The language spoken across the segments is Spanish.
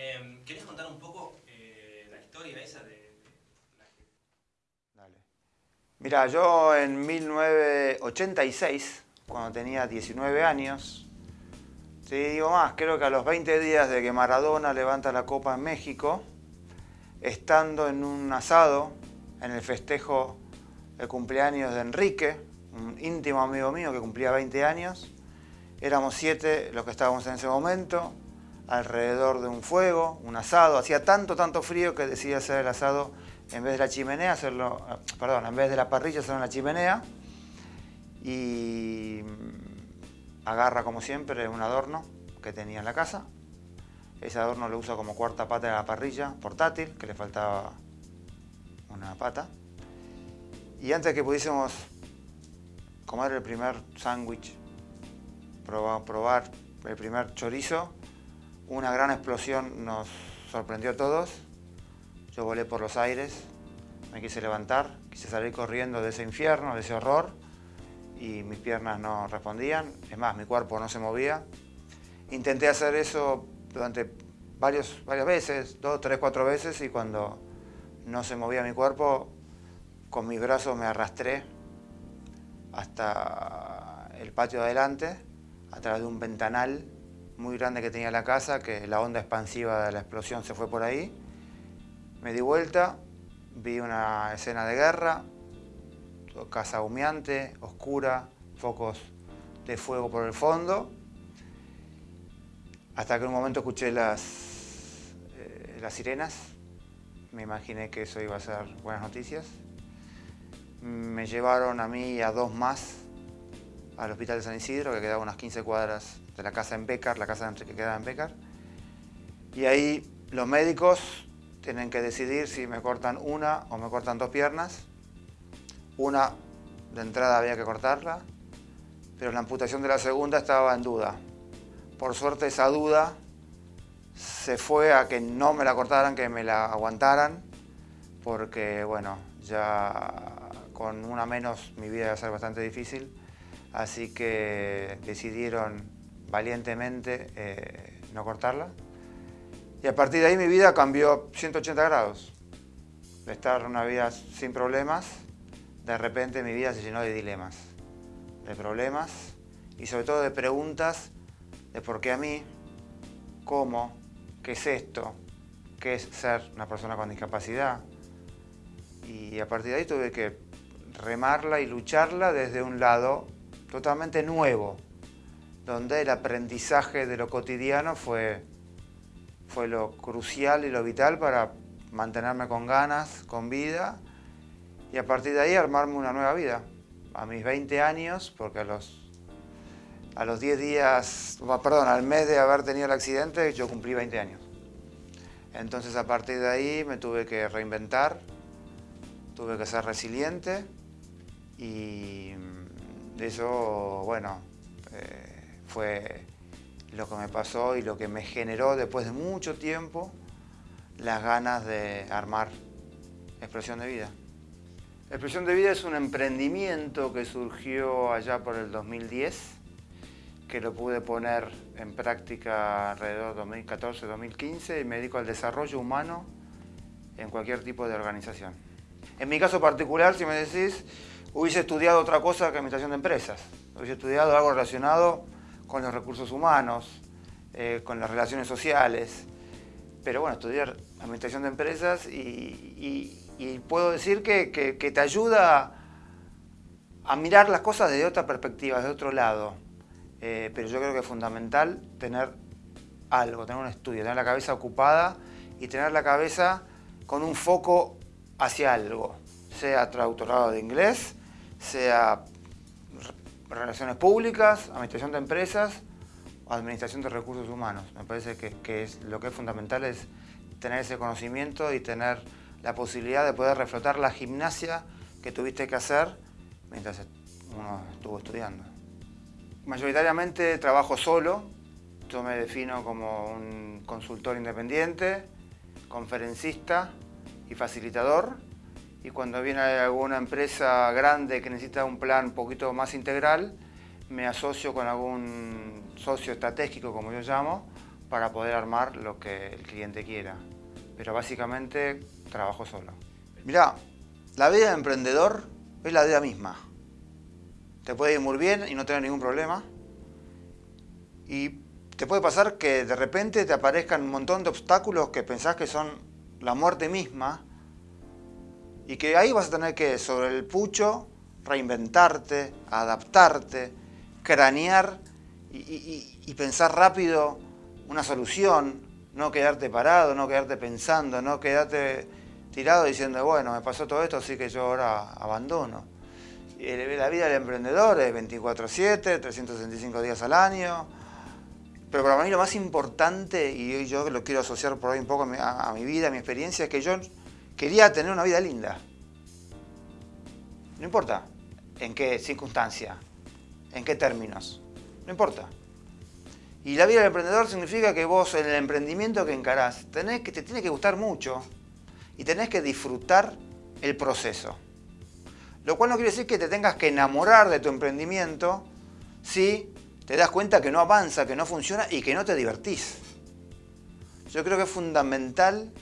Eh, ¿Querés contar un poco eh, la historia esa de, de la. Dale. Mira, yo en 1986, cuando tenía 19 años, te digo más, creo que a los 20 días de que Maradona levanta la Copa en México, estando en un asado, en el festejo de cumpleaños de Enrique, un íntimo amigo mío que cumplía 20 años, éramos siete los que estábamos en ese momento, alrededor de un fuego, un asado, hacía tanto, tanto frío que decidí hacer el asado en vez de la chimenea, hacerlo, eh, perdón, en vez de la parrilla hacerlo en la chimenea y mm, agarra como siempre un adorno que tenía en la casa. Ese adorno lo usa como cuarta pata de la parrilla portátil, que le faltaba una pata. Y antes que pudiésemos comer el primer sándwich, probar el primer chorizo, una gran explosión nos sorprendió a todos. Yo volé por los aires, me quise levantar, quise salir corriendo de ese infierno, de ese horror, y mis piernas no respondían. Es más, mi cuerpo no se movía. Intenté hacer eso durante varios, varias veces, dos, tres, cuatro veces, y cuando no se movía mi cuerpo, con mis brazos me arrastré hasta el patio de adelante, a través de un ventanal muy grande que tenía la casa, que la onda expansiva de la explosión se fue por ahí. Me di vuelta, vi una escena de guerra, casa humeante, oscura, focos de fuego por el fondo, hasta que en un momento escuché las, eh, las sirenas, me imaginé que eso iba a ser buenas noticias. Me llevaron a mí y a dos más al hospital de San Isidro, que quedaba unas 15 cuadras de la casa en Becar, la casa de Enrique quedaba en Becar. Y ahí los médicos tienen que decidir si me cortan una o me cortan dos piernas. Una de entrada había que cortarla, pero la amputación de la segunda estaba en duda. Por suerte esa duda se fue a que no me la cortaran, que me la aguantaran, porque bueno, ya con una menos mi vida iba a ser bastante difícil, así que decidieron valientemente eh, no cortarla. Y a partir de ahí mi vida cambió 180 grados. De estar una vida sin problemas, de repente mi vida se llenó de dilemas, de problemas y sobre todo de preguntas de por qué a mí, cómo, qué es esto, qué es ser una persona con discapacidad. Y a partir de ahí tuve que remarla y lucharla desde un lado totalmente nuevo, donde el aprendizaje de lo cotidiano fue, fue lo crucial y lo vital para mantenerme con ganas, con vida, y a partir de ahí armarme una nueva vida. A mis 20 años, porque a los, a los 10 días, perdón, al mes de haber tenido el accidente, yo cumplí 20 años. Entonces a partir de ahí me tuve que reinventar, tuve que ser resiliente y eso, bueno, eh, fue lo que me pasó y lo que me generó después de mucho tiempo las ganas de armar Expresión de Vida. Expresión de Vida es un emprendimiento que surgió allá por el 2010, que lo pude poner en práctica alrededor de 2014-2015 y me dedico al desarrollo humano en cualquier tipo de organización. En mi caso particular, si me decís, hubiese estudiado otra cosa que administración de empresas. Hubiese estudiado algo relacionado con los recursos humanos, eh, con las relaciones sociales. Pero bueno, estudiar administración de empresas y, puedo decir que, te ayuda a mirar las cosas desde otra perspectiva, de otro lado. Eh, pero yo creo que es fundamental tener algo, tener un estudio, tener la cabeza ocupada y tener la cabeza con un foco hacia algo, sea traductorado de inglés, sea relaciones públicas, administración de empresas o administración de recursos humanos. Me parece que, lo que es fundamental es tener ese conocimiento y tener la posibilidad de poder reflotar la gimnasia que tuviste que hacer mientras uno estuvo estudiando. Mayoritariamente trabajo solo, yo me defino como un consultor independiente, conferencista y facilitador y cuando viene alguna empresa grande que necesita un plan un poquito más integral, me asocio con algún socio estratégico, como yo llamo, para poder armar lo que el cliente quiera. Pero básicamente trabajo solo. Mirá, la vida de emprendedor es la vida misma. Te puede ir muy bien y no tener ningún problema. Y te puede pasar que de repente te aparezcan un montón de obstáculos que pensás que son la muerte misma y que ahí vas a tener que, sobre el pucho, reinventarte, adaptarte, cranear y, pensar rápido una solución, no quedarte parado, no quedarte pensando, no quedarte tirado diciendo, bueno, me pasó todo esto, así que yo ahora abandono. La vida del emprendedor es 24-7, 365 días al año, pero para mí lo más importante, y yo lo quiero asociar por ahí un poco a mi vida, a mi experiencia, es que yo quería tener una vida linda. No importa en qué circunstancia, en qué términos, no importa. Y la vida del emprendedor significa que vos en el emprendimiento que encarás, tenés que, te tiene que gustar mucho y tenés que disfrutar el proceso. Lo cual no quiere decir que te tengas que enamorar de tu emprendimiento si te das cuenta que no avanza, que no funciona y que no te divertís. Yo creo que es fundamental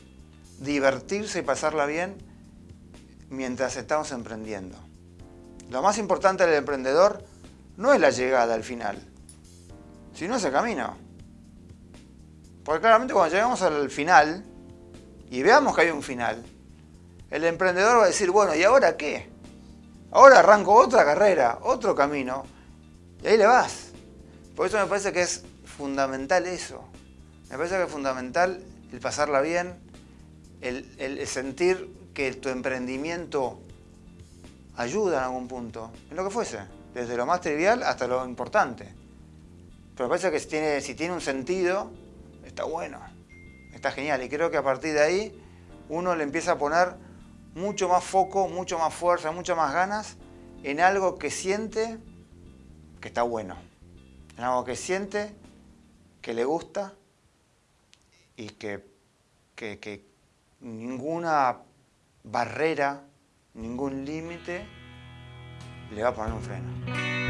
divertirse y pasarla bien mientras estamos emprendiendo. Lo más importante del emprendedor no es la llegada al final, sino ese camino. Porque claramente cuando llegamos al final y veamos que hay un final, el emprendedor va a decir, bueno, ¿y ahora qué? Ahora arranco otra carrera, otro camino, y ahí le vas. Por eso me parece que es fundamental eso. Me parece que es fundamental el pasarla bien, el, sentir que tu emprendimiento ayuda en algún punto, en lo que fuese, desde lo más trivial hasta lo importante. Pero parece que si tiene, si tiene un sentido, está bueno, está genial. Y creo que a partir de ahí uno le empieza a poner mucho más foco, mucho más fuerza, muchas más ganas en algo que siente que está bueno en algo que siente, que le gusta y que, que, ninguna barrera, ningún límite le va a poner un freno.